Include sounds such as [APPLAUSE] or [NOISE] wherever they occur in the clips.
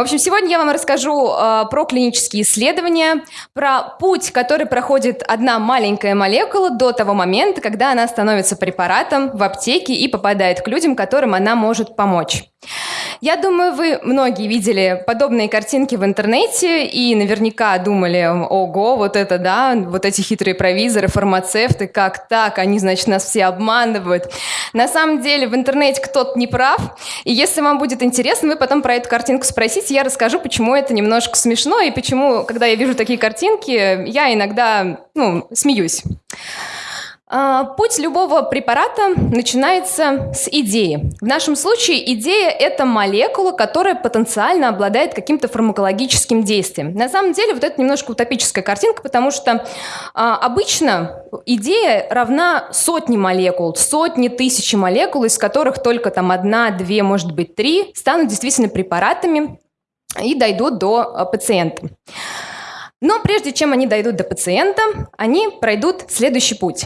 В общем, сегодня я вам расскажу э, про клинические исследования, про путь, который проходит одна маленькая молекула до того момента, когда она становится препаратом в аптеке и попадает к людям, которым она может помочь. Я думаю, вы многие видели подобные картинки в интернете и наверняка думали, ого, вот это да, вот эти хитрые провизоры, фармацевты, как так, они, значит, нас все обманывают. На самом деле в интернете кто-то не прав, и если вам будет интересно, вы потом про эту картинку спросите, я расскажу, почему это немножко смешно и почему, когда я вижу такие картинки, я иногда, ну, смеюсь. А, путь любого препарата начинается с идеи. В нашем случае идея – это молекула, которая потенциально обладает каким-то фармакологическим действием. На самом деле вот это немножко утопическая картинка, потому что а, обычно идея равна сотне молекул, сотни тысячи молекул, из которых только там одна, две, может быть, три станут действительно препаратами и дойдут до а, пациента. Но прежде чем они дойдут до пациента, они пройдут следующий путь.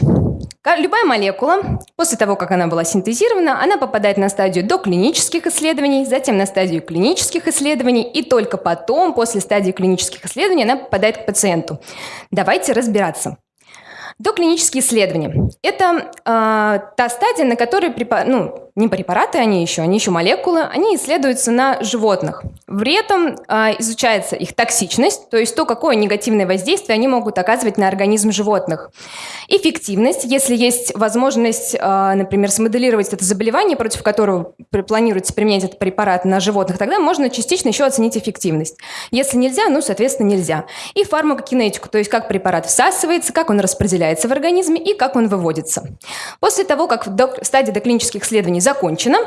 Любая молекула, после того, как она была синтезирована, она попадает на стадию доклинических исследований, затем на стадию клинических исследований, и только потом, после стадии клинических исследований, она попадает к пациенту. Давайте разбираться. Доклинические исследования – это э, та стадия, на которой ну, не препараты они еще, они еще молекулы, они исследуются на животных. При этом э, изучается их токсичность, то есть то, какое негативное воздействие они могут оказывать на организм животных. Эффективность, если есть возможность, э, например, смоделировать это заболевание, против которого планируется применять этот препарат на животных, тогда можно частично еще оценить эффективность. Если нельзя, ну, соответственно, нельзя. И фармакокинетику, то есть как препарат всасывается, как он распределяется в организме и как он выводится. После того, как в стадии доклинических исследований закончена.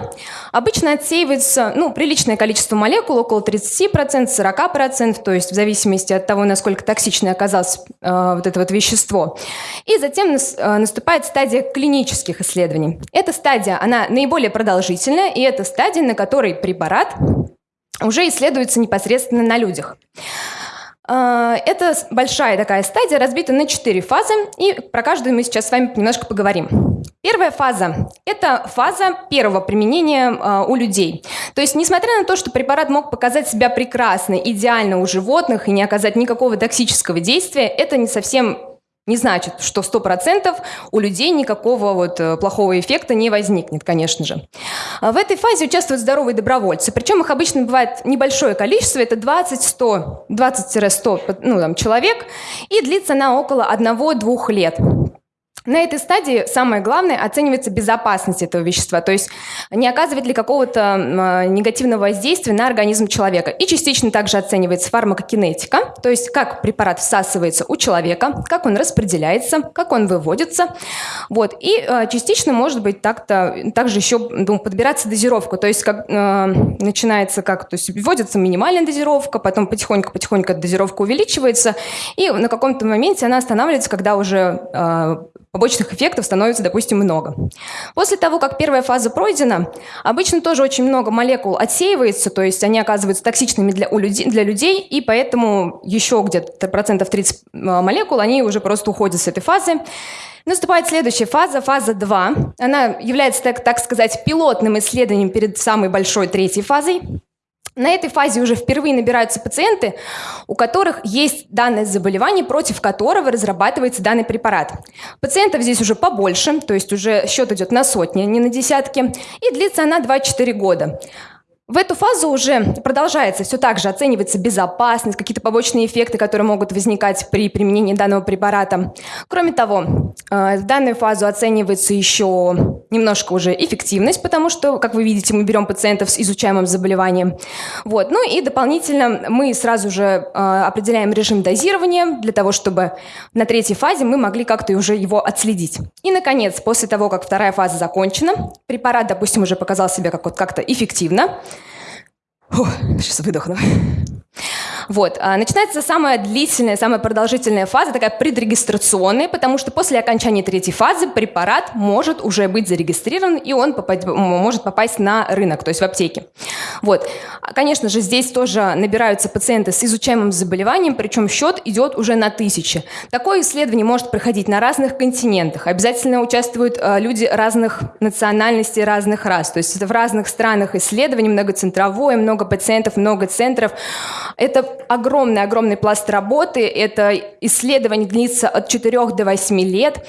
Обычно отсеивается ну, приличное количество молекул, около 30%, 40%, то есть в зависимости от того, насколько токсичной оказалось э, вот это вот вещество. И затем нас, э, наступает стадия клинических исследований. Эта стадия, она наиболее продолжительная, и это стадия, на которой препарат уже исследуется непосредственно на людях. А, это большая такая стадия, разбита на четыре фазы, и про каждую мы сейчас с вами немножко поговорим. Первая фаза – это фаза первого применения э, у людей. То есть, несмотря на то, что препарат мог показать себя прекрасно, идеально у животных и не оказать никакого токсического действия, это не совсем не значит, что 100% у людей никакого вот э, плохого эффекта не возникнет, конечно же. А в этой фазе участвуют здоровые добровольцы, причем их обычно бывает небольшое количество, это 20-100, 20-100 ну, там, человек, и длится она около 1-2 лет. На этой стадии самое главное оценивается безопасность этого вещества, то есть не оказывает ли какого-то э, негативного воздействия на организм человека. И частично также оценивается фармакокинетика, то есть как препарат всасывается у человека, как он распределяется, как он выводится. Вот. И э, частично может быть так-то, также еще ну, подбираться дозировку, то есть как, э, начинается как, то есть вводится минимальная дозировка, потом потихоньку-потихоньку дозировка увеличивается, и на каком-то моменте она останавливается, когда уже побочных эффектов становится, допустим, много. После того, как первая фаза пройдена, обычно тоже очень много молекул отсеивается, то есть они оказываются токсичными для, у людей, для людей, и поэтому еще где-то процентов 30 а, молекул, они уже просто уходят с этой фазы. Наступает следующая фаза, фаза 2. Она является, так, так сказать, пилотным исследованием перед самой большой третьей фазой. На этой фазе уже впервые набираются пациенты, у которых есть данное заболевание, против которого разрабатывается данный препарат. Пациентов здесь уже побольше, то есть уже счет идет на сотни, не на десятки, и длится она 2-4 года. В эту фазу уже продолжается все так же, оценивается безопасность, какие-то побочные эффекты, которые могут возникать при применении данного препарата. Кроме того, э, в данную фазу оценивается еще немножко уже эффективность, потому что, как вы видите, мы берем пациентов с изучаемым заболеванием. Вот. Ну и дополнительно мы сразу же э, определяем режим дозирования для того, чтобы на третьей фазе мы могли как-то уже его отследить. И, наконец, после того, как вторая фаза закончена, препарат, допустим, уже показал себя как-то эффективно, Фу, сейчас выдохну. Вот. А начинается самая длительная, самая продолжительная фаза, такая предрегистрационная, потому что после окончания третьей фазы препарат может уже быть зарегистрирован, и он попасть, может попасть на рынок, то есть в аптеке. Вот. Конечно же, здесь тоже набираются пациенты с изучаемым заболеванием, причем счет идет уже на тысячи. Такое исследование может проходить на разных континентах. Обязательно участвуют э, люди разных национальностей, разных рас. То есть это в разных странах исследований, многоцентровое, много пациентов, много центров. Это огромный-огромный пласт работы. Это исследование длится от 4 до 8 лет.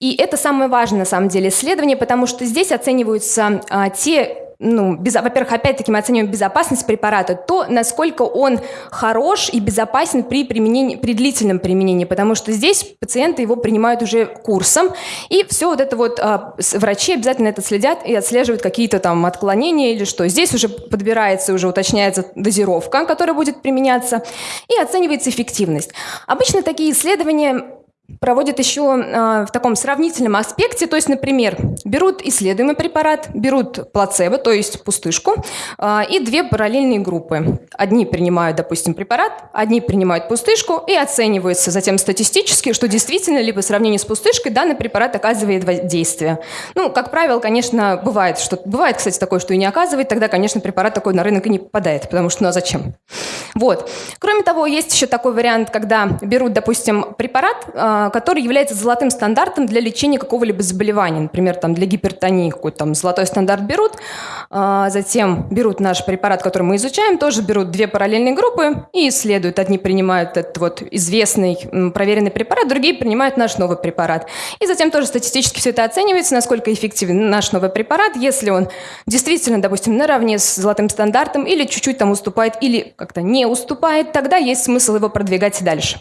И это самое важное, на самом деле, исследование, потому что здесь оцениваются а, те ну, без, во-первых, опять-таки мы оцениваем безопасность препарата, то, насколько он хорош и безопасен при, применении, при длительном применении, потому что здесь пациенты его принимают уже курсом, и все вот это вот а, врачи обязательно это следят и отслеживают какие-то там отклонения или что. Здесь уже подбирается, уже уточняется дозировка, которая будет применяться, и оценивается эффективность. Обычно такие исследования проводят еще э, в таком сравнительном аспекте, то есть, например, берут исследуемый препарат, берут плацебо, то есть пустышку, э, и две параллельные группы. Одни принимают, допустим, препарат, одни принимают пустышку, и оценивается затем статистически, что действительно ли по сравнению с пустышкой данный препарат оказывает воздействие. Ну, как правило, конечно, бывает, что бывает, кстати, такое, что и не оказывает, тогда, конечно, препарат такой на рынок и не попадает, потому что ну а зачем? Вот. Кроме того, есть еще такой вариант, когда берут, допустим, препарат, э, который является золотым стандартом для лечения какого-либо заболевания. Например, там, для гипертонии какой-то там золотой стандарт берут, а, затем берут наш препарат, который мы изучаем, тоже берут две параллельные группы и исследуют. Одни принимают этот вот известный проверенный препарат, другие принимают наш новый препарат. И затем тоже статистически все это оценивается, насколько эффективен наш новый препарат, если он действительно, допустим, наравне с золотым стандартом или чуть-чуть там уступает, или как-то не уступает, тогда есть смысл его продвигать дальше.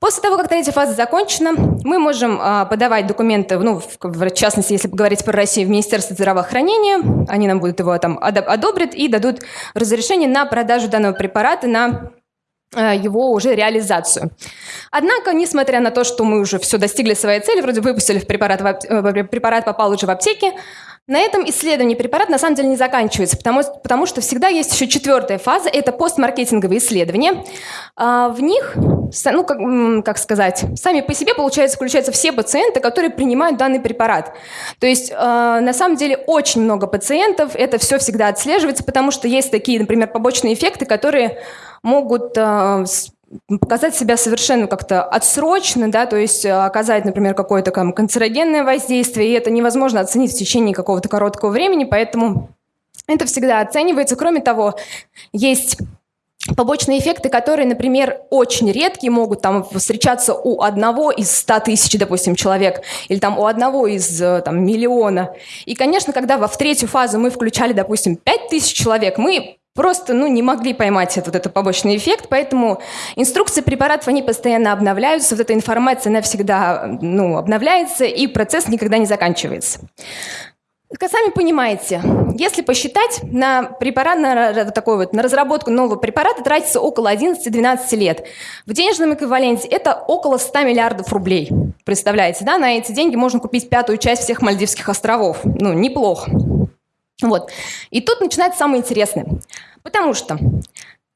После того, как третья фаза закончена, мы можем а, подавать документы, ну, в, в частности, если говорить про Россию, в Министерство здравоохранения, они нам будут его там одобрят и дадут разрешение на продажу данного препарата на а, его уже реализацию. Однако, несмотря на то, что мы уже все достигли своей цели, вроде выпустили в препарат, в, препарат попал уже в аптеки, на этом исследование препарата на самом деле не заканчивается, потому, потому что всегда есть еще четвертая фаза, это постмаркетинговые исследования. А, в них, ну, как, как сказать, сами по себе, получается, включаются все пациенты, которые принимают данный препарат. То есть, а, на самом деле, очень много пациентов, это все всегда отслеживается, потому что есть такие, например, побочные эффекты, которые могут а, показать себя совершенно как-то отсрочно, да, то есть э, оказать, например, какое-то канцерогенное воздействие, и это невозможно оценить в течение какого-то короткого времени, поэтому это всегда оценивается. Кроме того, есть побочные эффекты, которые, например, очень редкие, могут там встречаться у одного из 100 тысяч, допустим, человек, или там у одного из э, там, миллиона. И, конечно, когда во в третью фазу мы включали, допустим, 5 тысяч человек, мы просто ну, не могли поймать этот, этот побочный эффект, поэтому инструкции препаратов, они постоянно обновляются, вот эта информация, она всегда ну, обновляется, и процесс никогда не заканчивается. Сами понимаете, если посчитать, на препарат, на, такой вот, на разработку нового препарата тратится около 11-12 лет. В денежном эквиваленте это около 100 миллиардов рублей. Представляете, да? На эти деньги можно купить пятую часть всех Мальдивских островов. Ну, неплохо. Вот. И тут начинается самое интересное. Потому что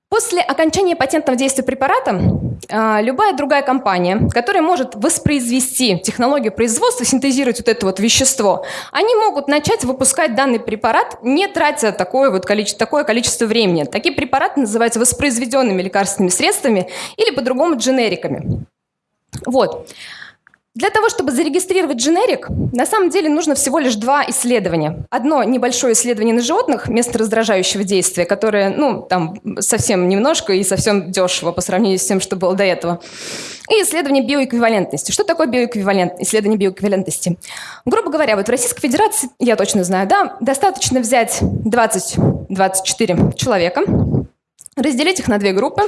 после окончания патентного действия препарата а, любая другая компания, которая может воспроизвести технологию производства, синтезировать вот это вот вещество, они могут начать выпускать данный препарат, не тратя такое, вот количество, такое количество времени. Такие препараты называются воспроизведенными лекарственными средствами или по-другому дженериками. Вот. Для того, чтобы зарегистрировать дженерик, на самом деле нужно всего лишь два исследования. Одно небольшое исследование на животных, место раздражающего действия, которое, ну, там совсем немножко и совсем дешево по сравнению с тем, что было до этого. И исследование биоэквивалентности. Что такое биоэквивалент, исследование биоэквивалентности? Грубо говоря, вот в Российской Федерации, я точно знаю, да, достаточно взять 20-24 человека, разделить их на две группы.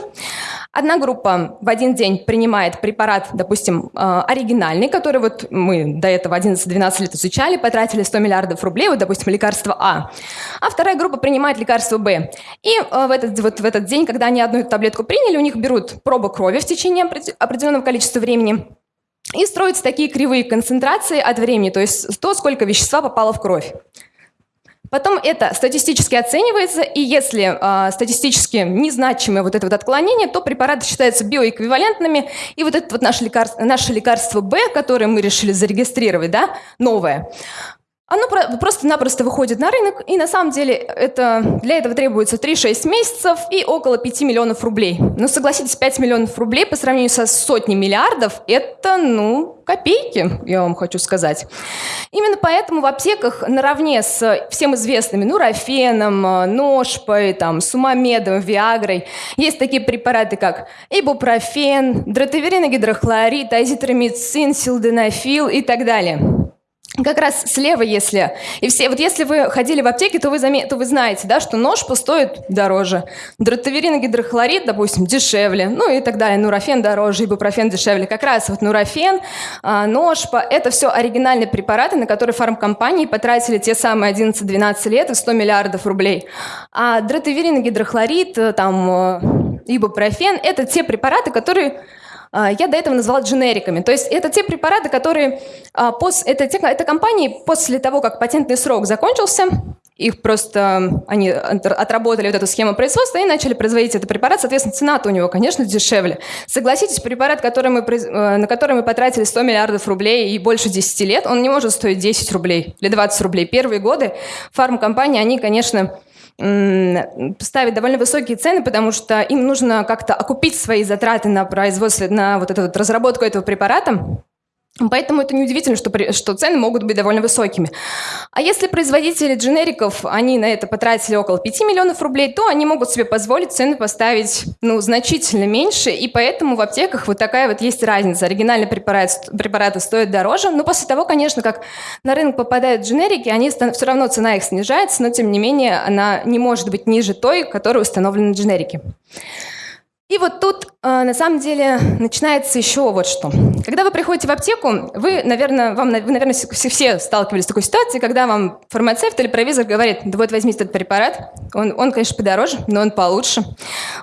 Одна группа в один день принимает препарат, допустим, э, оригинальный, который вот мы до этого 11-12 лет изучали, потратили 100 миллиардов рублей, вот, допустим, лекарство А. А вторая группа принимает лекарство Б. И э, в этот, вот в этот день, когда они одну таблетку приняли, у них берут пробу крови в течение определенного количества времени, и строятся такие кривые концентрации от времени, то есть то, сколько вещества попало в кровь. Потом это статистически оценивается, и если э, статистически незначимое вот это вот отклонение, то препараты считаются биоэквивалентными, и вот это вот наше лекарство, наше лекарство Б, которое мы решили зарегистрировать, да, новое, оно просто-напросто выходит на рынок, и на самом деле это, для этого требуется 3-6 месяцев и около 5 миллионов рублей. Но согласитесь, 5 миллионов рублей по сравнению со сотней миллиардов – это, ну, копейки, я вам хочу сказать. Именно поэтому в аптеках наравне с всем известными нурофеном, ножпой, там, сумамедом, виагрой есть такие препараты, как ибупрофен, дротаверин, гидрохлорид, азитромицин, силденафил и так далее как раз слева, если... И все, вот если вы ходили в аптеке, то вы, заме, то вы знаете, да, что нож стоит дороже. Дротаверин и гидрохлорид, допустим, дешевле. Ну и так далее. Нурофен дороже, ибупрофен дешевле. Как раз вот нурофен, а, ножпа – это все оригинальные препараты, на которые фармкомпании потратили те самые 11-12 лет и 100 миллиардов рублей. А дротаверин и гидрохлорид, э, там, э, ибупрофен – это те препараты, которые я до этого назвала дженериками. То есть это те препараты, которые... А, это, те, это компании после того, как патентный срок закончился, их просто... Они отработали вот эту схему производства и начали производить этот препарат. Соответственно, цена-то у него, конечно, дешевле. Согласитесь, препарат, который мы, э, на который мы потратили 100 миллиардов рублей и больше 10 лет, он не может стоить 10 рублей или 20 рублей. Первые годы фармкомпании, они, конечно, ставить довольно высокие цены, потому что им нужно как-то окупить свои затраты на производство, на вот эту вот разработку этого препарата. Поэтому это неудивительно, что, что цены могут быть довольно высокими. А если производители дженериков, они на это потратили около 5 миллионов рублей, то они могут себе позволить цены поставить ну, значительно меньше, и поэтому в аптеках вот такая вот есть разница. Оригинальные препараты, препараты стоят дороже, но после того, конечно, как на рынок попадают дженерики, они, все равно цена их снижается, но тем не менее она не может быть ниже той, которая установлена в дженерике. И вот тут, на самом деле, начинается еще вот что. Когда вы приходите в аптеку, вы, наверное, вам, вы, наверное, все, все сталкивались с такой ситуацией, когда вам фармацевт или провизор говорит, да вот возьмите этот препарат, он, он, конечно, подороже, но он получше,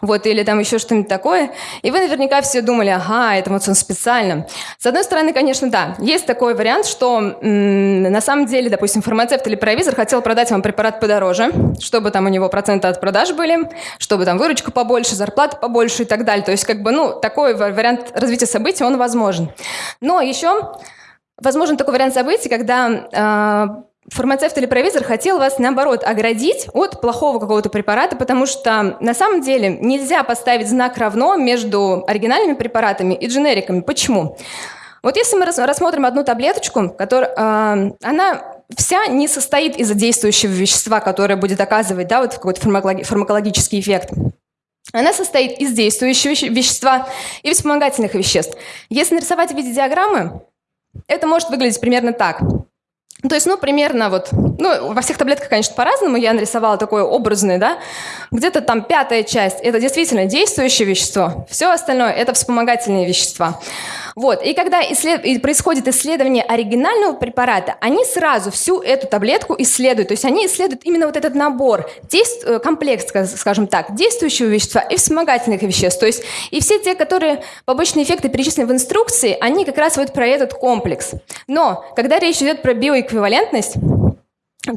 вот, или там еще что-нибудь такое. И вы наверняка все думали, ага, это вот он специально. С одной стороны, конечно, да, есть такой вариант, что на самом деле, допустим, фармацевт или провизор хотел продать вам препарат подороже, чтобы там у него проценты от продаж были, чтобы там выручка побольше, зарплата побольше, больше и так далее. То есть, как бы, ну, такой вариант развития событий, он возможен. Но еще возможен такой вариант событий, когда э, фармацевт или провизор хотел вас, наоборот, оградить от плохого какого-то препарата, потому что на самом деле нельзя поставить знак равно между оригинальными препаратами и дженериками. Почему? Вот если мы рассмотрим одну таблеточку, которая, э, она вся не состоит из действующего вещества, которое будет оказывать да, вот какой-то фармакологический эффект. Она состоит из действующего вещества и вспомогательных веществ. Если нарисовать в виде диаграммы, это может выглядеть примерно так. То есть, ну, примерно вот, ну, во всех таблетках, конечно, по-разному, я нарисовала такое образное, да, где-то там пятая часть – это действительно действующее вещество, все остальное – это вспомогательные вещества. Вот. И когда исслед... происходит исследование оригинального препарата, они сразу всю эту таблетку исследуют. То есть они исследуют именно вот этот набор, действ... Э, комплекс, скажем так, действующего вещества и вспомогательных веществ. То есть и все те, которые побочные эффекты перечислены в инструкции, они как раз вот про этот комплекс. Но когда речь идет про биоэквивалентность,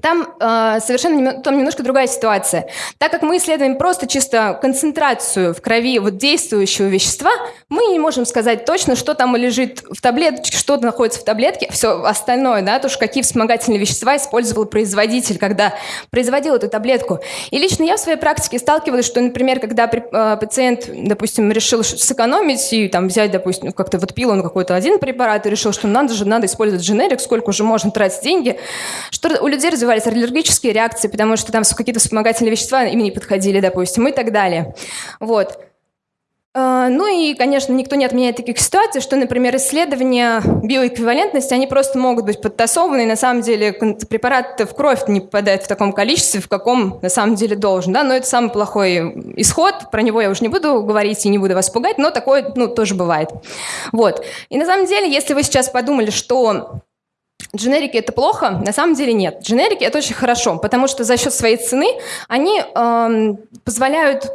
там э, совершенно там немножко другая ситуация. Так как мы исследуем просто чисто концентрацию в крови вот действующего вещества, мы не можем сказать точно, что там лежит в таблеточке, что находится в таблетке, все остальное, да, то, что какие вспомогательные вещества использовал производитель, когда производил эту таблетку. И лично я в своей практике сталкивалась, что, например, когда э, пациент, допустим, решил сэкономить и там взять, допустим, как-то вот пил он какой-то один препарат и решил, что надо же, надо использовать дженерик, сколько уже можно тратить деньги, что у людей развивались аллергические реакции, потому что там какие-то вспомогательные вещества им не подходили, допустим, и так далее. Вот. А, ну и, конечно, никто не отменяет таких ситуаций, что, например, исследования биоэквивалентности, они просто могут быть подтасованы, и на самом деле препарат в кровь не попадает в таком количестве, в каком на самом деле должен. Да? Но это самый плохой исход, про него я уже не буду говорить и не буду вас пугать, но такое ну, тоже бывает. Вот. И на самом деле, если вы сейчас подумали, что Дженерики это плохо? На самом деле нет. Дженерики это очень хорошо, потому что за счет своей цены они эм, позволяют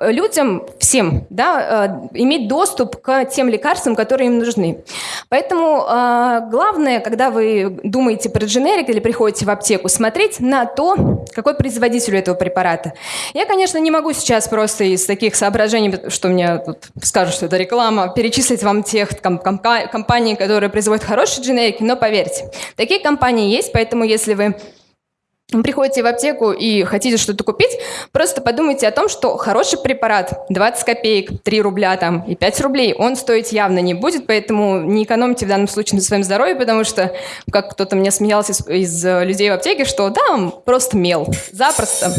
людям, всем, да, э, иметь доступ к тем лекарствам, которые им нужны. Поэтому э, главное, когда вы думаете про дженерик или приходите в аптеку, смотреть на то, какой производитель у этого препарата. Я, конечно, не могу сейчас просто из таких соображений, что мне тут скажут, что это реклама, перечислить вам тех компаний, которые производят хорошие дженерики, но поверьте, такие компании есть, поэтому если вы приходите в аптеку и хотите что-то купить, просто подумайте о том, что хороший препарат 20 копеек, 3 рубля там и 5 рублей, он стоить явно не будет, поэтому не экономьте в данном случае на своем здоровье, потому что, как кто-то мне смеялся из, из людей в аптеке, что да, просто мел, запросто.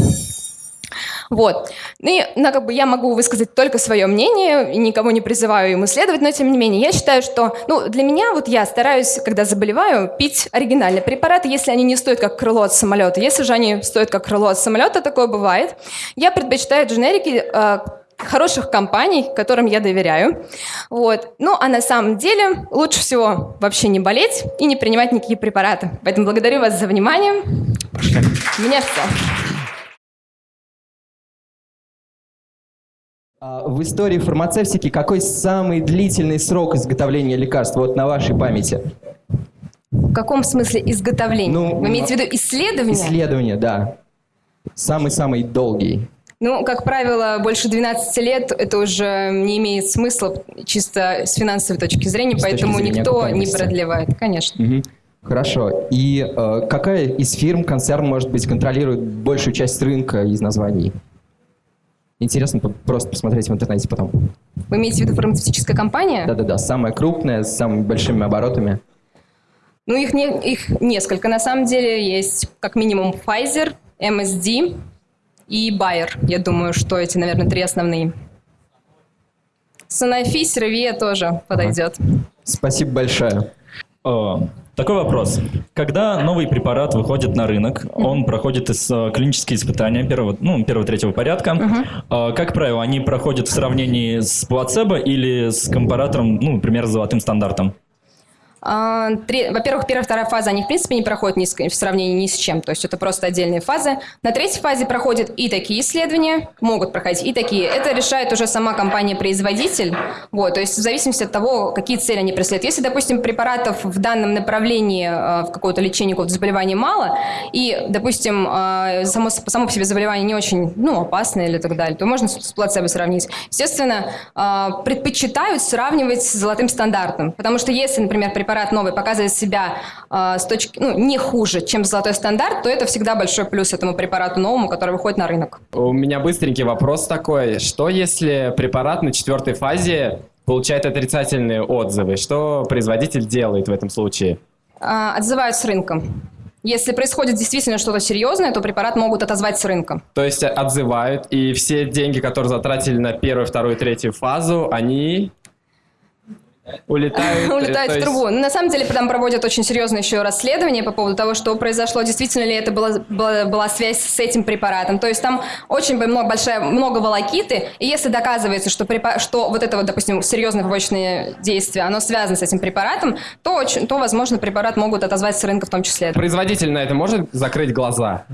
Вот. И ну, как бы я могу высказать только свое мнение, и никого не призываю ему следовать, но тем не менее, я считаю, что ну, для меня, вот я стараюсь, когда заболеваю, пить оригинальные препараты, если они не стоят как крыло от самолета. Если же они стоят как крыло от самолета, такое бывает, я предпочитаю дженерики э, хороших компаний, которым я доверяю. Вот. Ну, а на самом деле лучше всего вообще не болеть и не принимать никакие препараты. Поэтому благодарю вас за внимание. У меня все. В истории фармацевтики какой самый длительный срок изготовления лекарств, вот на вашей памяти? В каком смысле изготовления? Ну, Вы имеете в виду исследование? Исследование, да. Самый-самый долгий. Ну, как правило, больше 12 лет это уже не имеет смысла чисто с финансовой точки зрения, с поэтому зрения никто не продлевает, конечно. Угу. Хорошо. И э, какая из фирм, концерн, может быть, контролирует большую часть рынка из названий? Интересно просто посмотреть в интернете потом. Вы имеете в виду фармацевтическая компания? Да-да-да, самая крупная, с самыми большими оборотами. Ну, их, не, их несколько. На самом деле есть как минимум Pfizer, MSD и Bayer. Я думаю, что эти, наверное, три основные. Sanofi, Servier тоже подойдет. Спасибо большое. Такой вопрос. Когда новый препарат выходит на рынок, он проходит из, э, клинические испытания первого, ну, первого, третьего порядка. Uh-huh. Как правило, они проходят в сравнении с плацебо или с компаратором, ну, например, с золотым стандартом? А, во-первых, первая, вторая фаза, они в принципе не проходят ни с, в сравнении ни с чем, то есть это просто отдельные фазы. На третьей фазе проходят и такие исследования, могут проходить и такие. Это решает уже сама компания-производитель, вот, то есть в зависимости от того, какие цели они преследуют. Если, допустим, препаратов в данном направлении э, в какое-то лечение какого-то заболевания мало, и, допустим, э, само, само по себе заболевание не очень ну, опасное или так далее, то можно с плацебо сравнить. Естественно, э, предпочитают сравнивать с золотым стандартом, потому что если, например, препарат препарат новый показывает себя э, с точки, ну, не хуже, чем золотой стандарт, то это всегда большой плюс этому препарату новому, который выходит на рынок. У меня быстренький вопрос такой. Что если препарат на четвертой фазе получает отрицательные отзывы? Что производитель делает в этом случае? Э, отзывают с рынком. Если происходит действительно что-то серьезное, то препарат могут отозвать с рынка. То есть отзывают, и все деньги, которые затратили на первую, вторую, третью фазу, они улетают. [LAUGHS] улетают в трубу. На самом деле там проводят очень серьезное еще расследование по поводу того, что произошло, действительно ли это была, была, была связь с этим препаратом. То есть там очень много, большая, много волокиты, и если доказывается, что, препар... что вот это вот, допустим, серьезное побочное действие, оно связано с этим препаратом, то, очень, то, возможно, препарат могут отозвать с рынка в том числе. Производитель на это может закрыть глаза?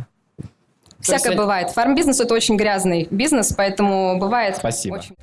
Всякое есть... бывает. Фармбизнес – это очень грязный бизнес, поэтому бывает Спасибо. очень...